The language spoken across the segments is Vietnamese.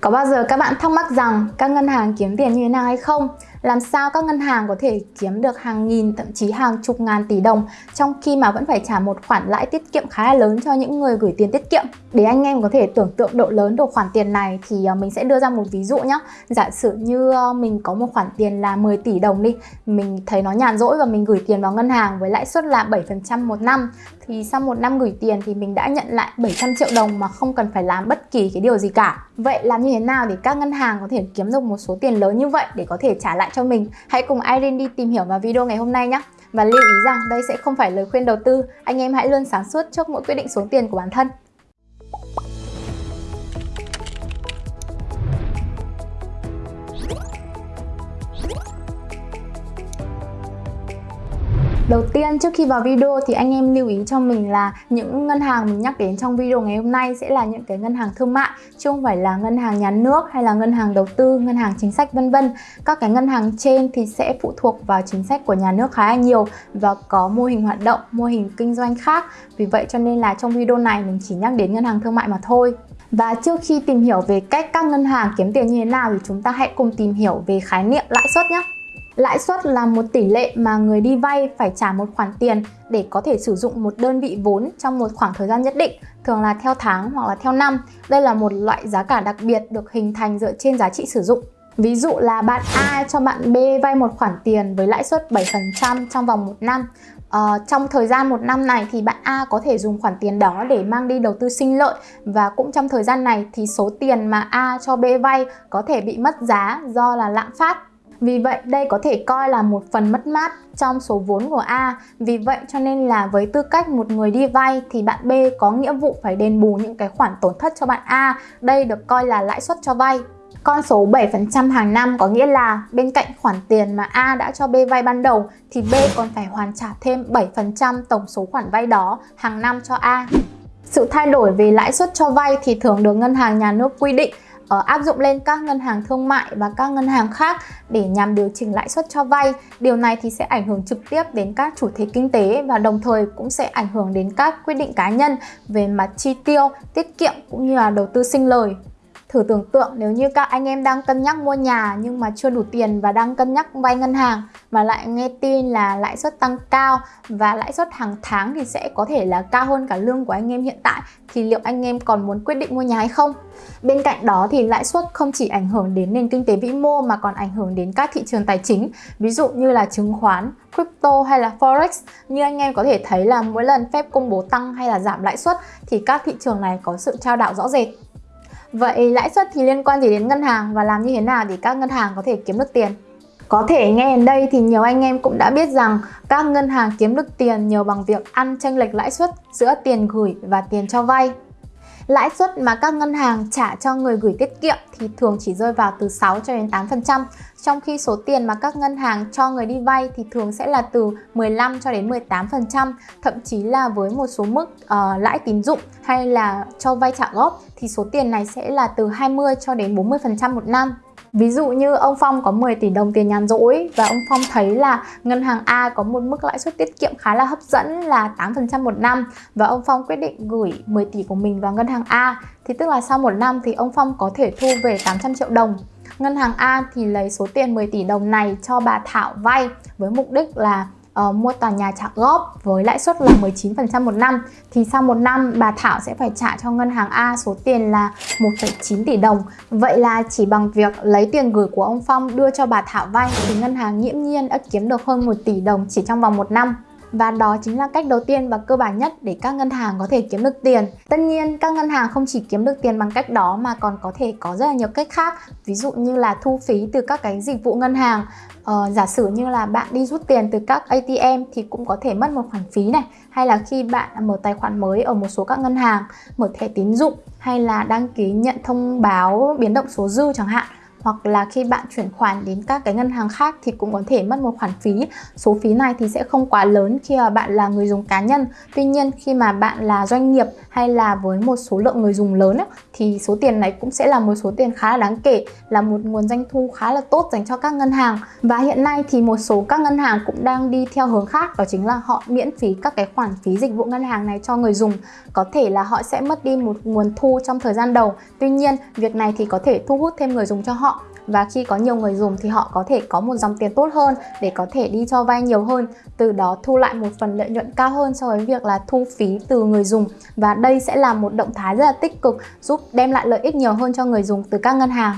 Có bao giờ các bạn thắc mắc rằng các ngân hàng kiếm tiền như thế nào hay không? Làm sao các ngân hàng có thể kiếm được hàng nghìn thậm chí hàng chục ngàn tỷ đồng trong khi mà vẫn phải trả một khoản lãi tiết kiệm khá là lớn cho những người gửi tiền tiết kiệm? Để anh em có thể tưởng tượng độ lớn của khoản tiền này thì ờ, mình sẽ đưa ra một ví dụ nhé. Giả sử như ờ, mình có một khoản tiền là 10 tỷ đồng đi, mình thấy nó nhàn rỗi và mình gửi tiền vào ngân hàng với lãi suất là 7% một năm thì sau một năm gửi tiền thì mình đã nhận lại 700 triệu đồng mà không cần phải làm bất kỳ cái điều gì cả. Vậy làm như thế nào để các ngân hàng có thể kiếm được một số tiền lớn như vậy để có thể trả lại cho mình? Hãy cùng Irene đi tìm hiểu vào video ngày hôm nay nhé. Và lưu ý rằng đây sẽ không phải lời khuyên đầu tư, anh em hãy luôn sáng suốt trước mỗi quyết định xuống tiền của bản thân. Đầu tiên trước khi vào video thì anh em lưu ý cho mình là những ngân hàng mình nhắc đến trong video ngày hôm nay sẽ là những cái ngân hàng thương mại chứ không phải là ngân hàng nhà nước hay là ngân hàng đầu tư, ngân hàng chính sách vân vân. Các cái ngân hàng trên thì sẽ phụ thuộc vào chính sách của nhà nước khá là nhiều và có mô hình hoạt động, mô hình kinh doanh khác. Vì vậy cho nên là trong video này mình chỉ nhắc đến ngân hàng thương mại mà thôi. Và trước khi tìm hiểu về cách các ngân hàng kiếm tiền như thế nào thì chúng ta hãy cùng tìm hiểu về khái niệm lãi suất nhé. Lãi suất là một tỷ lệ mà người đi vay phải trả một khoản tiền để có thể sử dụng một đơn vị vốn trong một khoảng thời gian nhất định, thường là theo tháng hoặc là theo năm. Đây là một loại giá cả đặc biệt được hình thành dựa trên giá trị sử dụng. Ví dụ là bạn A cho bạn B vay một khoản tiền với lãi suất 7% trong vòng một năm. Uh, trong thời gian một năm này thì bạn A có thể dùng khoản tiền đó để mang đi đầu tư sinh lợi và cũng trong thời gian này thì số tiền mà A cho B vay có thể bị mất giá do là lạm phát vì vậy, đây có thể coi là một phần mất mát trong số vốn của A. Vì vậy cho nên là với tư cách một người đi vay thì bạn B có nghĩa vụ phải đền bù những cái khoản tổn thất cho bạn A. Đây được coi là lãi suất cho vay. Con số 7% hàng năm có nghĩa là bên cạnh khoản tiền mà A đã cho B vay ban đầu thì B còn phải hoàn trả thêm 7% tổng số khoản vay đó hàng năm cho A. Sự thay đổi về lãi suất cho vay thì thường được ngân hàng nhà nước quy định uh, áp dụng lên các ngân hàng thương mại và các ngân hàng khác để nhằm điều chỉnh lãi suất cho vay. Điều này thì sẽ ảnh hưởng trực tiếp đến các chủ thể kinh tế và đồng thời cũng sẽ ảnh hưởng đến các quyết định cá nhân về mặt chi tiêu, tiết kiệm cũng như là đầu tư sinh lời. Thử tưởng tượng nếu như các anh em đang cân nhắc mua nhà nhưng mà chưa đủ tiền và đang cân nhắc vay ngân hàng mà lại nghe tin là lãi suất tăng cao và lãi suất hàng tháng thì sẽ có thể là cao hơn cả lương của anh em hiện tại thì liệu anh em còn muốn quyết định mua nhà hay không? Bên cạnh đó thì lãi suất không chỉ ảnh hưởng đến nền kinh tế vĩ mô mà còn ảnh hưởng đến các thị trường tài chính ví dụ như là chứng khoán, crypto hay là forex như anh em có thể thấy là mỗi lần phép công bố tăng hay là giảm lãi suất thì các thị trường này có sự trao đảo rõ rệt Vậy lãi suất thì liên quan gì đến ngân hàng và làm như thế nào để các ngân hàng có thể kiếm được tiền? Có thể nghe đến đây thì nhiều anh em cũng đã biết rằng các ngân hàng kiếm được tiền nhờ bằng việc ăn chênh lệch lãi suất giữa tiền gửi và tiền cho vay. Lãi suất mà các ngân hàng trả cho người gửi tiết kiệm thì thường chỉ rơi vào từ 6 cho đến 8%, trong khi số tiền mà các ngân hàng cho người đi vay thì thường sẽ là từ 15 cho đến 18%, thậm chí là với một số mức uh, lãi tín dụng hay là cho vay trả góp thì số tiền này sẽ là từ 20 cho đến 40% một năm. Ví dụ như ông Phong có 10 tỷ đồng tiền nhàn rỗi và ông Phong thấy là ngân hàng A có một mức lãi suất tiết kiệm khá là hấp dẫn là 8% một năm và ông Phong quyết định gửi 10 tỷ của mình vào ngân hàng A, thì tức là sau một năm thì ông Phong có thể thu về 800 triệu đồng. Ngân hàng A thì lấy số tiền 10 tỷ đồng này cho bà Thảo vay với mục đích là uh, mua tòa nhà trả góp với lãi suất là 19% một năm thì sau một năm bà Thảo sẽ phải trả cho ngân hàng A số tiền là 1,9 tỷ đồng. Vậy là chỉ bằng việc lấy tiền gửi của ông Phong đưa cho bà Thảo vay thì ngân hàng nghiễm nhiên đã kiếm được hơn 1 tỷ đồng chỉ trong vòng một năm. Và đó chính là cách đầu tiên và cơ bản nhất để các ngân hàng có thể kiếm được tiền. Tất nhiên, các ngân hàng không chỉ kiếm được tiền bằng cách đó mà còn có thể có rất là nhiều cách khác. Ví dụ như là thu phí từ các cái dịch vụ ngân hàng. Ờ, giả sử như là bạn đi rút tiền từ các ATM thì cũng có thể mất một khoản phí này. Hay là khi bạn mở tài khoản mới ở một số các ngân hàng, mở thẻ tín dụng hay là đăng ký nhận thông báo biến động số dư chẳng hạn hoặc là khi bạn chuyển khoản đến các cái ngân hàng khác thì cũng có thể mất một khoản phí. Số phí này thì sẽ không quá lớn khi mà bạn là người dùng cá nhân. Tuy nhiên khi mà bạn là doanh nghiệp hay là với một số lượng người dùng lớn ấy, thì số tiền này cũng sẽ là một số tiền khá là đáng kể, là một nguồn doanh thu khá là tốt dành cho các ngân hàng. Và hiện nay thì một số các ngân hàng cũng đang đi theo hướng khác đó chính là họ miễn phí các cái khoản phí dịch vụ ngân hàng này cho người dùng. Có thể là họ sẽ mất đi một nguồn thu trong thời gian đầu. Tuy nhiên, việc này thì có thể thu hút thêm người dùng cho họ và khi có nhiều người dùng thì họ có thể có một dòng tiền tốt hơn để có thể đi cho vay nhiều hơn, từ đó thu lại một phần lợi nhuận cao hơn so với việc là thu phí từ người dùng. Và đây sẽ là một động thái rất là tích cực, giúp đem lại lợi ích nhiều hơn cho người dùng từ các ngân hàng.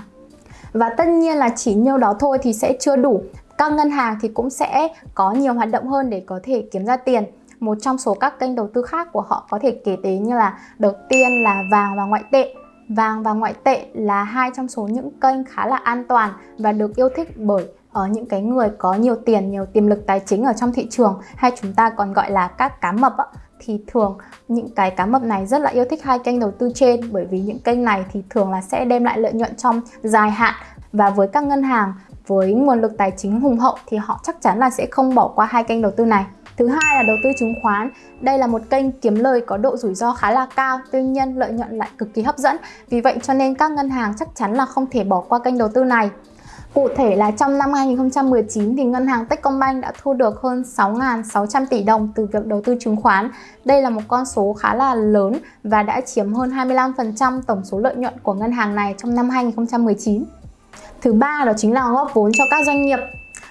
Và tất nhiên là chỉ nhiêu đó thôi thì sẽ chưa đủ. Các ngân hàng thì cũng sẽ có nhiều hoạt động hơn để có thể kiếm ra tiền. Một trong số các kênh đầu tư khác của họ có thể kể đến như là đầu tiên, là vàng và ngoại tệ. Vàng và ngoại tệ là hai trong số những kênh khá là an toàn và được yêu thích bởi ở những cái người có nhiều tiền, nhiều tiềm lực tài chính ở trong thị trường hay chúng ta còn gọi là các cá mập á, thì thường những cái cá mập này rất là yêu thích hai kênh đầu tư trên bởi vì những kênh này thì thường là sẽ đem lại lợi nhuận trong dài hạn và với các ngân hàng với nguồn lực tài chính hùng hậu thì họ chắc chắn là sẽ không bỏ qua hai kênh đầu tư này. Thứ hai là đầu tư chứng khoán. Đây là một kênh kiếm lời có độ rủi ro khá là cao, tuy nhiên lợi nhuận lại cực kỳ hấp dẫn. Vì vậy cho nên các ngân hàng chắc chắn là không thể bỏ qua kênh đầu tư này. Cụ thể là trong năm 2019 thì ngân hàng Techcombank đã thu được hơn 6.600 tỷ đồng từ việc đầu tư chứng khoán. Đây là một con số khá là lớn và đã chiếm hơn 25% tổng số lợi nhuận của ngân hàng này trong năm 2019. Thứ ba đó chính là góp vốn cho các doanh nghiệp.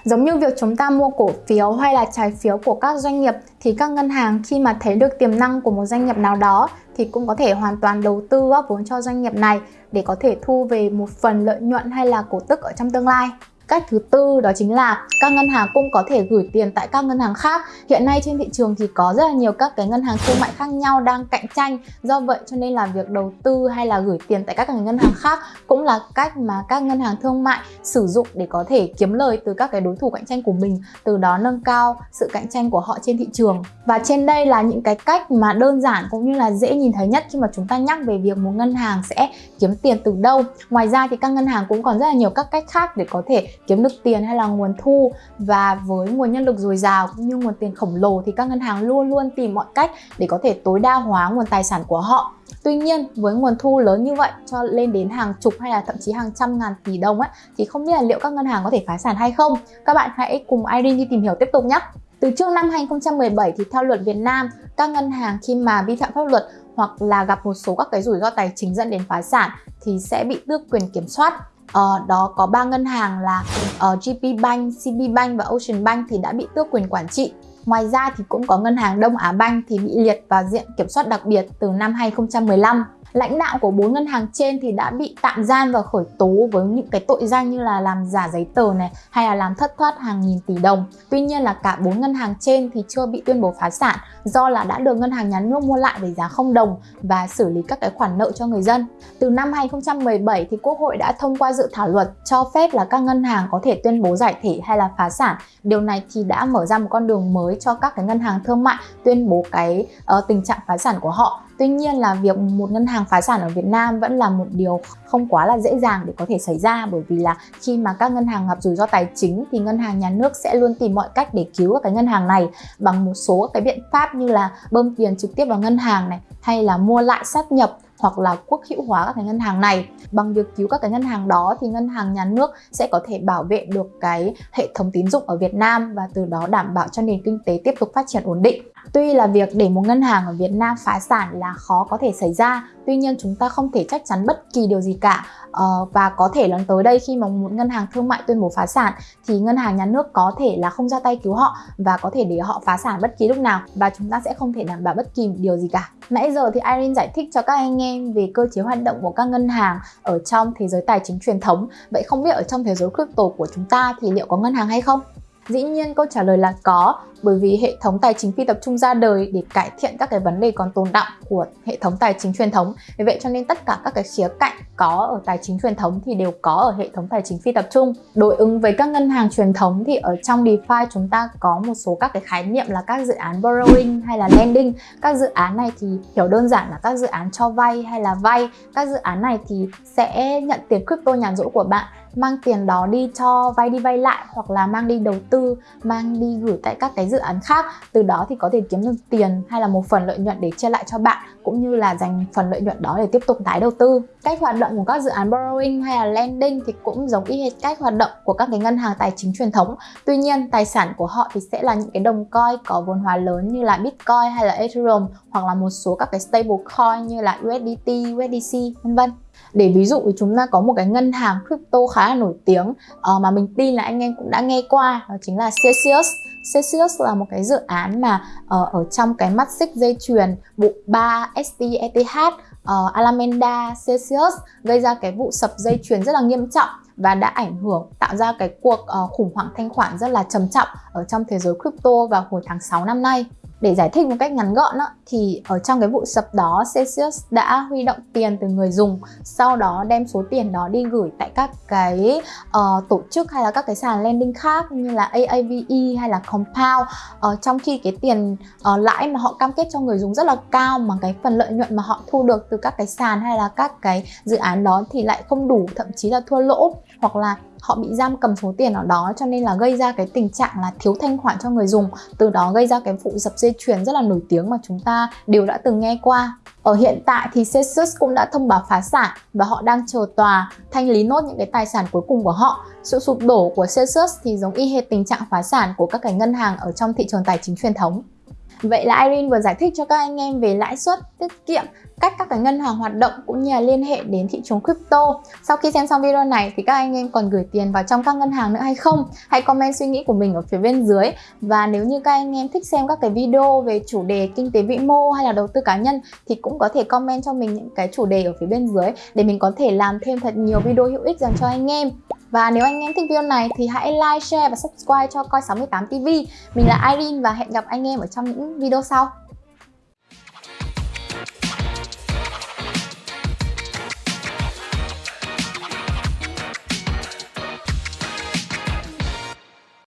Giống như việc chúng ta mua cổ phiếu hay là trái phiếu của các doanh nghiệp, thì các ngân hàng khi mà thấy được tiềm năng của một doanh nghiệp nào đó thì cũng có thể hoàn toàn đầu tư góp vốn cho doanh nghiệp này để có thể thu về một phần lợi nhuận hay là cổ tức ở trong tương lai. Cách thứ tư đó chính là các ngân hàng cũng có thể gửi tiền tại các ngân hàng khác. Hiện nay trên thị trường thì có rất là nhiều các cái ngân hàng thương mại khác nhau đang cạnh tranh. Do vậy cho nên là việc đầu tư hay là gửi tiền tại các ngân hàng khác cũng là cách mà các ngân hàng thương mại sử dụng để có thể kiếm lời từ các cái đối thủ cạnh tranh của mình, từ đó nâng cao sự cạnh tranh của họ trên thị trường. Và trên đây là những cái cách mà đơn giản cũng như là dễ nhìn thấy nhất khi mà chúng ta nhắc về việc một ngân hàng sẽ kiếm tiền từ đâu. Ngoài ra thì các ngân hàng cũng còn rất là nhiều các cách khác để có thể kiếm được tiền hay là nguồn thu và với nguồn nhân lực dồi dào cũng như nguồn tiền khổng lồ thì các ngân hàng luôn luôn tìm mọi cách để có thể tối đa hóa nguồn tài sản của họ Tuy nhiên với nguồn thu lớn như vậy cho lên đến hàng chục hay là thậm chí hàng trăm ngàn tỷ đồng ấy thì không biết là liệu các ngân hàng có thể phá sản hay không. Các bạn hãy cùng Irene đi tìm hiểu tiếp tục nhé. Từ trước năm 2017 thì theo luật Việt Nam, các ngân hàng khi mà vi phạm pháp luật hoặc là gặp một số các cái rủi ro tài chính dẫn đến phá sản thì sẽ bị tước quyền kiểm soát uh, đó có ba ngân hàng là ờ, uh, GP Bank, CB Bank và Ocean Bank thì đã bị tước quyền quản trị. Ngoài ra thì cũng có ngân hàng Đông Á Bank thì bị liệt vào diện kiểm soát đặc biệt từ năm 2015. Lãnh đạo của bốn ngân hàng trên thì đã bị tạm giam và khởi tố với những cái tội danh như là làm giả giấy tờ này hay là làm thất thoát hàng nghìn tỷ đồng. Tuy nhiên là cả bốn ngân hàng trên thì chưa bị tuyên bố phá sản do là đã được ngân hàng nhà nước mua lại với giá không đồng và xử lý các cái khoản nợ cho người dân. Từ năm 2017 thì Quốc hội đã thông qua dự thảo luật cho phép là các ngân hàng có thể tuyên bố giải thể hay là phá sản. Điều này thì đã mở ra một con đường mới cho các cái ngân hàng thương mại tuyên bố cái uh, tình trạng phá sản của họ Tuy nhiên là việc một ngân hàng phá sản ở Việt Nam vẫn là một điều không quá là dễ dàng để có thể xảy ra, bởi vì là khi mà các ngân hàng gặp rủi ro tài chính thì ngân hàng nhà nước sẽ luôn tìm mọi cách để cứu các cái ngân hàng này bằng một số cái biện pháp như là bơm tiền trực tiếp vào ngân hàng này, hay là mua lại sát nhập hoặc là quốc hữu hóa các cái ngân hàng này. Bằng việc cứu các cái ngân hàng đó thì ngân hàng nhà nước sẽ có thể bảo vệ được cái hệ thống tín dụng ở Việt Nam và từ đó đảm bảo cho nền kinh tế tiếp tục phát triển ổn định. Tuy là việc để một ngân hàng ở Việt Nam phá sản là khó có thể xảy ra, tuy nhiên chúng ta không thể chắc chắn bất kỳ điều gì cả ờ, và có thể lần tới đây khi mà một ngân hàng thương mại tuyên bố phá sản thì ngân hàng nhà nước có thể là không ra tay cứu họ và có thể để họ phá sản bất kỳ lúc nào và chúng ta sẽ không thể đảm bảo bất kỳ điều gì cả. Nãy giờ thì Irene giải thích cho các anh em về cơ chế hoạt động của các ngân hàng ở trong thế giới tài chính truyền thống. Vậy không biết ở trong thế giới crypto của chúng ta thì liệu có ngân hàng hay không? Dĩ nhiên câu trả lời là có, bởi vì hệ thống tài chính phi tập trung ra đời để cải thiện các cái vấn đề còn tồn đọng của hệ thống tài chính truyền thống. Vì vậy cho nên tất cả các cái khía cạnh có ở tài chính truyền thống thì đều có ở hệ thống tài chính phi tập trung. Đối ứng với các ngân hàng truyền thống thì ở trong DeFi chúng ta có một số các cái khái niệm là các dự án borrowing hay là lending. Các dự án này thì hiểu đơn giản là các dự án cho vay hay là vay. Các dự án này thì sẽ nhận tiền crypto nhàn rỗi của bạn mang tiền đó đi cho vay đi vay lại hoặc là mang đi đầu tư mang đi gửi tại các cái dự án khác. Từ đó thì có thể kiếm được tiền hay là một phần lợi nhuận để chia lại cho bạn cũng như là dành phần lợi nhuận đó để tiếp tục tái đầu tư. Cách hoạt động của các dự án borrowing hay là lending thì cũng giống y hệt cách hoạt động của các cái ngân hàng tài chính truyền thống. Tuy nhiên tài sản của họ thì sẽ là những cái đồng coin có vốn hóa lớn như là bitcoin hay là ethereum hoặc là một số các cái stable coin như là USDT, USDC vân vân để ví dụ chúng ta có một cái ngân hàng crypto khá là nổi tiếng uh, mà mình tin là anh em cũng đã nghe qua đó chính là Celsius Celsius là một cái dự án mà uh, ở trong cái mắt xích dây chuyền bộ 3 STETH uh, ờ, Alameda Celsius gây ra cái vụ sập dây chuyền rất là nghiêm trọng và đã ảnh hưởng tạo ra cái cuộc uh, khủng hoảng thanh khoản rất là trầm trọng ở trong thế giới crypto vào hồi tháng 6 năm nay. Để giải thích một cách ngắn gọn đó, thì ở trong cái vụ sập đó Celsius đã huy động tiền từ người dùng sau đó đem số tiền đó đi gửi tại các cái uh, tổ chức hay là các cái sàn lending khác như là AAVE hay là Compound. Uh, trong khi cái tiền uh, lãi mà họ cam kết cho người dùng rất là cao mà cái phần lợi nhuận mà họ thu được từ các cái sàn hay là các cái dự án đó thì lại không đủ thậm chí là thua lỗ hoặc là họ bị giam cầm số tiền ở đó, cho nên là gây ra cái tình trạng là thiếu thanh khoản cho người dùng từ đó gây ra cái vụ dập dây chuyền rất là nổi tiếng mà chúng ta đều đã từng nghe qua ở hiện tại thì Celsius cũng đã thông báo phá sản và họ đang chờ tòa thanh lý nốt những cái tài sản cuối cùng của họ. Sự sụp đổ của Celsius thì giống y hệt tình trạng phá sản của các cái ngân hàng ở trong thị trường tài chính truyền thống. Vậy là Irene vừa giải thích cho các anh em về lãi suất, tiết kiệm, cách các cái ngân hàng hoạt động cũng như là liên hệ đến thị trường crypto. Sau khi xem xong video này thì các anh em còn gửi tiền vào trong các ngân hàng nữa hay không? Hãy comment suy nghĩ của mình ở phía bên dưới. Và nếu như các anh em thích xem các cái video về chủ đề kinh tế vĩ mô hay là đầu tư cá nhân thì cũng có thể comment cho mình những cái chủ đề ở phía bên dưới để mình có thể làm thêm thật nhiều video hữu ích dành cho anh em. Và nếu anh em thích video này thì hãy like, share và subscribe cho Coi68 TV. Mình là Irene và hẹn gặp anh em ở trong những video sau.